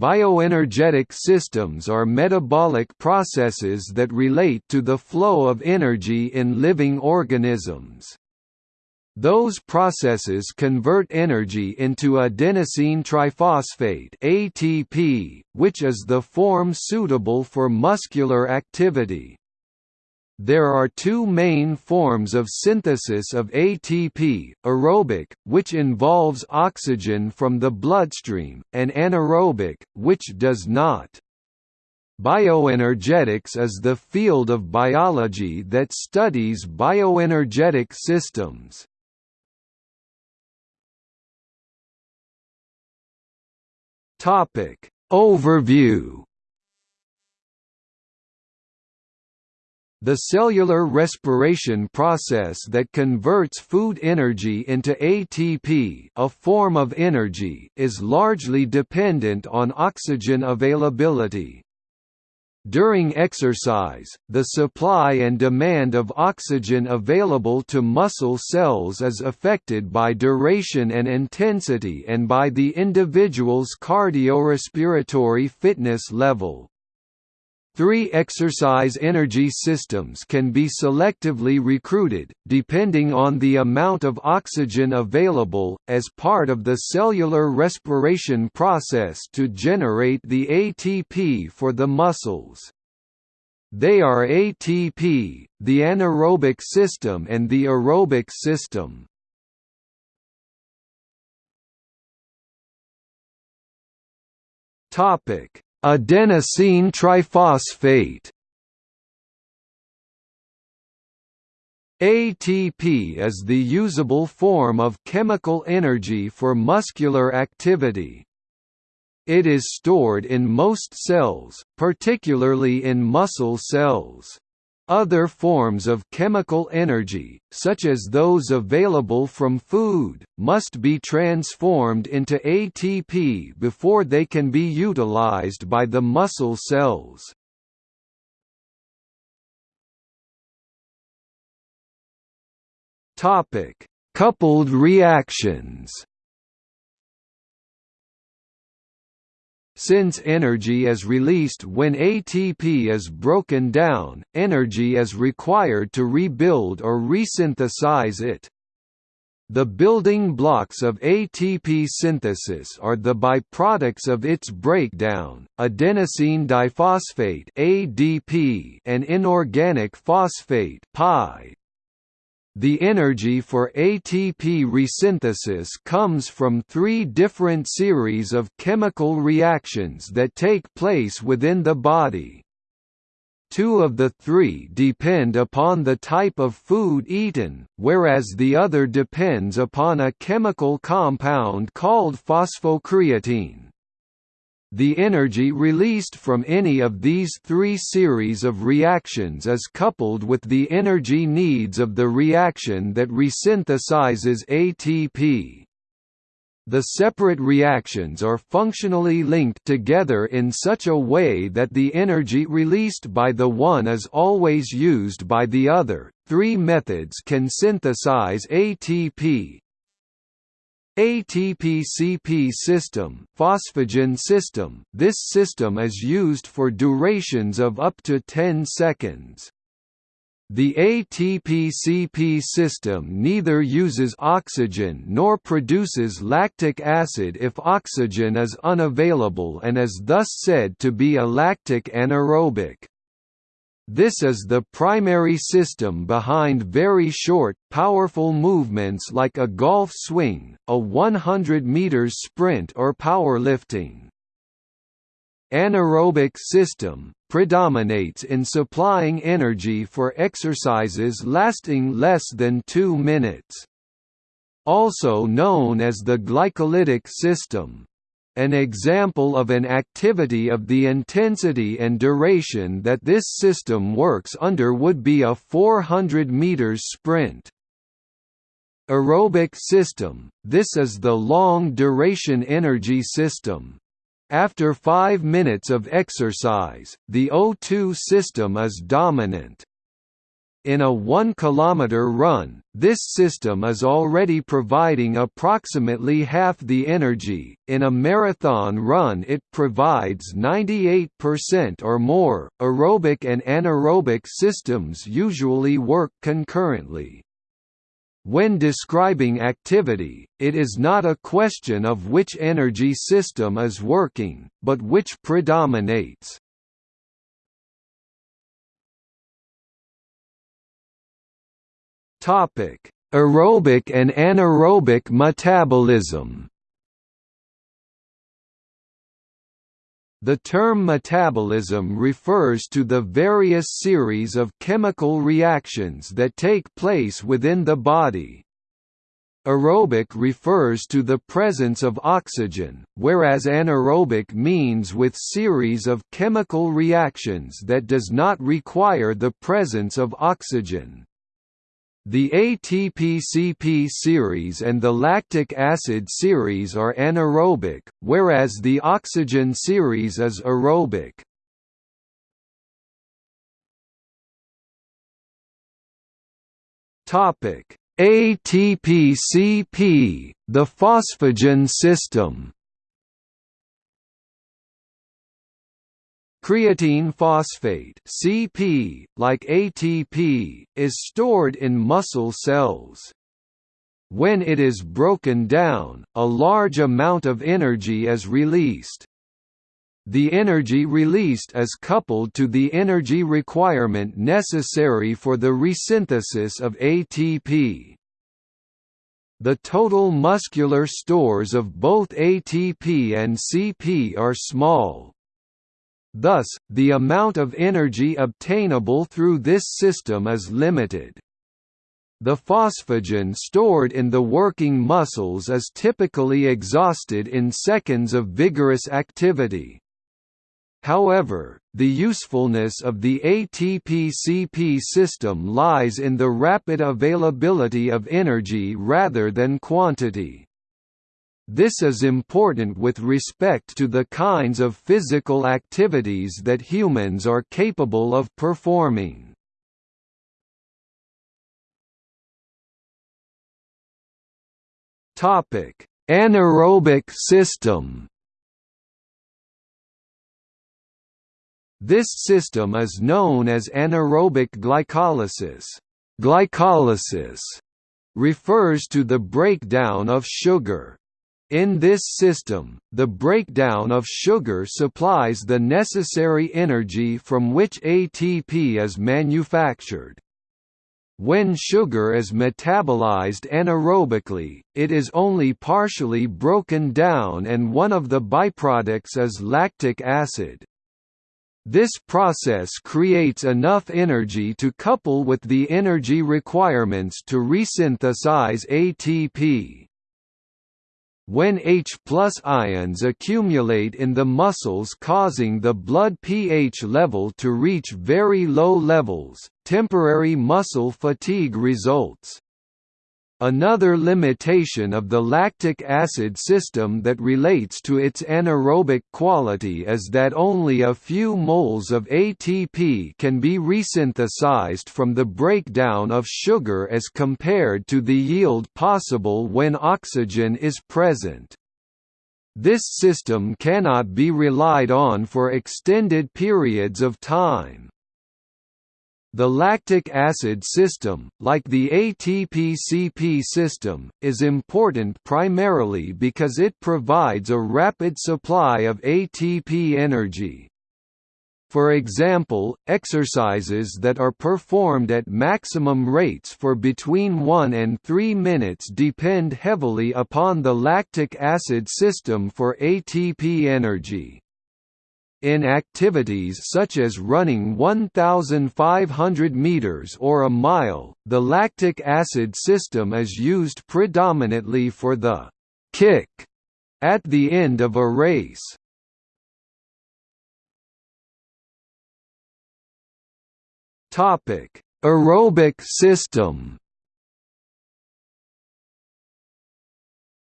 Bioenergetic systems are metabolic processes that relate to the flow of energy in living organisms. Those processes convert energy into adenosine triphosphate ATP, which is the form suitable for muscular activity. There are two main forms of synthesis of ATP, aerobic, which involves oxygen from the bloodstream, and anaerobic, which does not. Bioenergetics is the field of biology that studies bioenergetic systems. Overview The cellular respiration process that converts food energy into ATP a form of energy is largely dependent on oxygen availability. During exercise, the supply and demand of oxygen available to muscle cells is affected by duration and intensity and by the individual's cardiorespiratory fitness level. Three exercise energy systems can be selectively recruited, depending on the amount of oxygen available, as part of the cellular respiration process to generate the ATP for the muscles. They are ATP, the anaerobic system and the aerobic system. Topic Adenosine triphosphate ATP is the usable form of chemical energy for muscular activity. It is stored in most cells, particularly in muscle cells. Other forms of chemical energy, such as those available from food, must be transformed into ATP before they can be utilized by the muscle cells. Coupled reactions Since energy is released when ATP is broken down, energy is required to rebuild or resynthesize it. The building blocks of ATP synthesis are the byproducts of its breakdown, adenosine diphosphate (ADP) and inorganic phosphate (PI). The energy for ATP resynthesis comes from three different series of chemical reactions that take place within the body. Two of the three depend upon the type of food eaten, whereas the other depends upon a chemical compound called phosphocreatine. The energy released from any of these three series of reactions is coupled with the energy needs of the reaction that resynthesizes ATP. The separate reactions are functionally linked together in such a way that the energy released by the one is always used by the other. Three methods can synthesize ATP, ATP-CP system, phosphagen system This system is used for durations of up to 10 seconds. The ATP-CP system neither uses oxygen nor produces lactic acid if oxygen is unavailable and is thus said to be alactic anaerobic. This is the primary system behind very short, powerful movements like a golf swing, a 100 meters sprint or powerlifting. Anaerobic system, predominates in supplying energy for exercises lasting less than 2 minutes. Also known as the glycolytic system. An example of an activity of the intensity and duration that this system works under would be a 400 meters sprint. Aerobic system – This is the long-duration energy system. After 5 minutes of exercise, the O2 system is dominant. In a 1 km run, this system is already providing approximately half the energy, in a marathon run it provides 98% or more. Aerobic and anaerobic systems usually work concurrently. When describing activity, it is not a question of which energy system is working, but which predominates. Topic: Aerobic and anaerobic metabolism. The term metabolism refers to the various series of chemical reactions that take place within the body. Aerobic refers to the presence of oxygen, whereas anaerobic means with series of chemical reactions that does not require the presence of oxygen. The ATP-CP series and the lactic acid series are anaerobic, whereas the oxygen series is aerobic. ATP-CP, the phosphagen system. Creatine phosphate (CP), like ATP, is stored in muscle cells. When it is broken down, a large amount of energy is released. The energy released is coupled to the energy requirement necessary for the resynthesis of ATP. The total muscular stores of both ATP and CP are small, Thus, the amount of energy obtainable through this system is limited. The phosphagen stored in the working muscles is typically exhausted in seconds of vigorous activity. However, the usefulness of the ATP-CP system lies in the rapid availability of energy rather than quantity. This is important with respect to the kinds of physical activities that humans are capable of performing. Topic: Anaerobic system. This system is known as anaerobic glycolysis. Glycolysis refers to the breakdown of sugar. In this system, the breakdown of sugar supplies the necessary energy from which ATP is manufactured. When sugar is metabolized anaerobically, it is only partially broken down and one of the byproducts is lactic acid. This process creates enough energy to couple with the energy requirements to resynthesize ATP. When H ions accumulate in the muscles causing the blood pH level to reach very low levels, temporary muscle fatigue results. Another limitation of the lactic acid system that relates to its anaerobic quality is that only a few moles of ATP can be resynthesized from the breakdown of sugar as compared to the yield possible when oxygen is present. This system cannot be relied on for extended periods of time. The lactic acid system, like the ATP-CP system, is important primarily because it provides a rapid supply of ATP energy. For example, exercises that are performed at maximum rates for between 1 and 3 minutes depend heavily upon the lactic acid system for ATP energy. In activities such as running 1,500 meters or a mile, the lactic acid system is used predominantly for the kick at the end of a race. Topic: Aerobic system.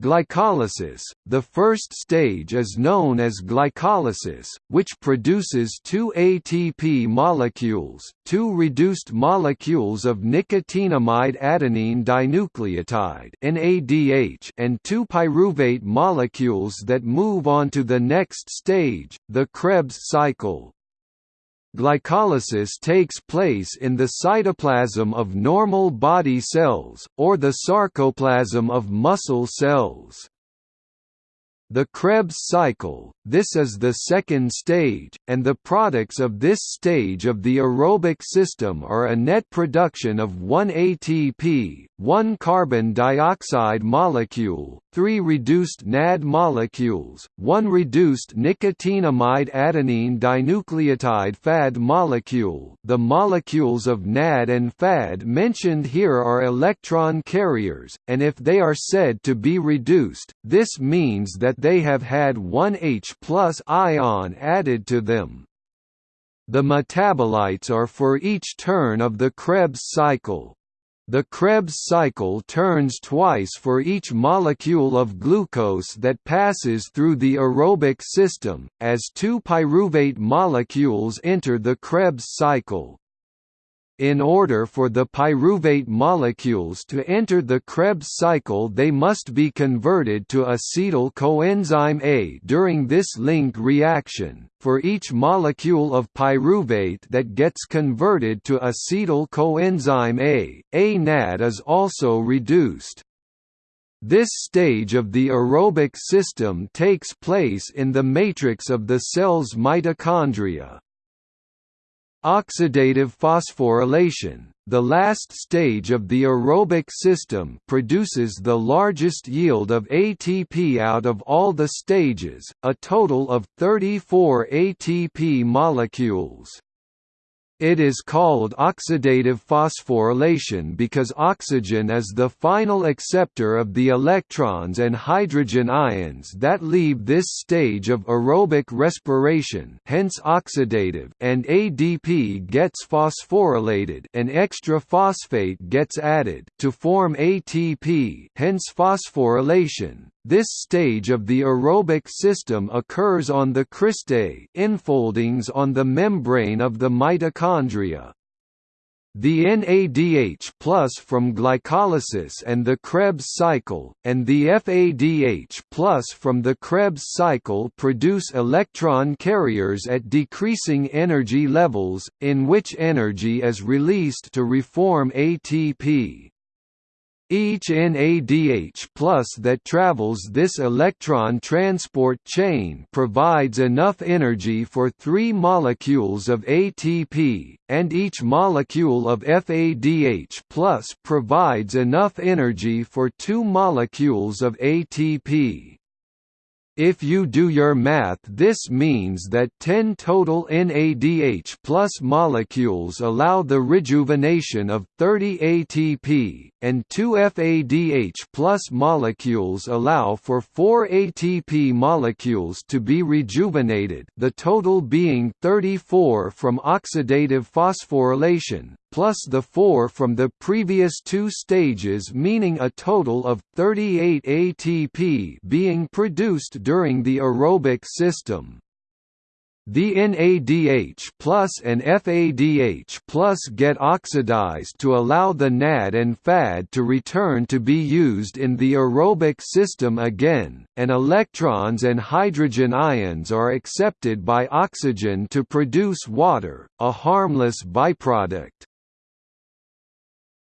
Glycolysis – The first stage is known as glycolysis, which produces two ATP molecules, two reduced molecules of nicotinamide adenine dinucleotide and two pyruvate molecules that move on to the next stage, the Krebs cycle. Glycolysis takes place in the cytoplasm of normal body cells, or the sarcoplasm of muscle cells. The Krebs cycle, this is the second stage, and the products of this stage of the aerobic system are a net production of 1 ATP, 1 carbon dioxide molecule, 3 reduced NAD molecules, 1 reduced nicotinamide adenine dinucleotide FAD molecule. The molecules of NAD and FAD mentioned here are electron carriers, and if they are said to be reduced, this means that they have had one H plus ion added to them. The metabolites are for each turn of the Krebs cycle. The Krebs cycle turns twice for each molecule of glucose that passes through the aerobic system, as two pyruvate molecules enter the Krebs cycle. In order for the pyruvate molecules to enter the Krebs cycle they must be converted to acetyl coenzyme A during this link reaction. For each molecule of pyruvate that gets converted to acetyl coenzyme A, A NAD is also reduced. This stage of the aerobic system takes place in the matrix of the cell's mitochondria. Oxidative phosphorylation, the last stage of the aerobic system produces the largest yield of ATP out of all the stages, a total of 34 ATP molecules. It is called oxidative phosphorylation because oxygen is the final acceptor of the electrons and hydrogen ions that leave this stage of aerobic respiration hence oxidative and ADP gets phosphorylated an extra phosphate gets added to form ATP hence phosphorylation. This stage of the aerobic system occurs on the cristae infoldings on the membrane of the mitochondria. The NADH plus from glycolysis and the Krebs cycle, and the FADH plus from the Krebs cycle produce electron carriers at decreasing energy levels, in which energy is released to reform ATP. Each NADH plus that travels this electron transport chain provides enough energy for three molecules of ATP, and each molecule of FADH plus provides enough energy for two molecules of ATP. If you do your math this means that 10 total NADH plus molecules allow the rejuvenation of 30 ATP, and 2 FADH plus molecules allow for 4 ATP molecules to be rejuvenated the total being 34 from oxidative phosphorylation, plus the 4 from the previous two stages meaning a total of 38 ATP being produced during the aerobic system. The NADH plus and FADH plus get oxidized to allow the NAD and FAD to return to be used in the aerobic system again, and electrons and hydrogen ions are accepted by oxygen to produce water, a harmless byproduct.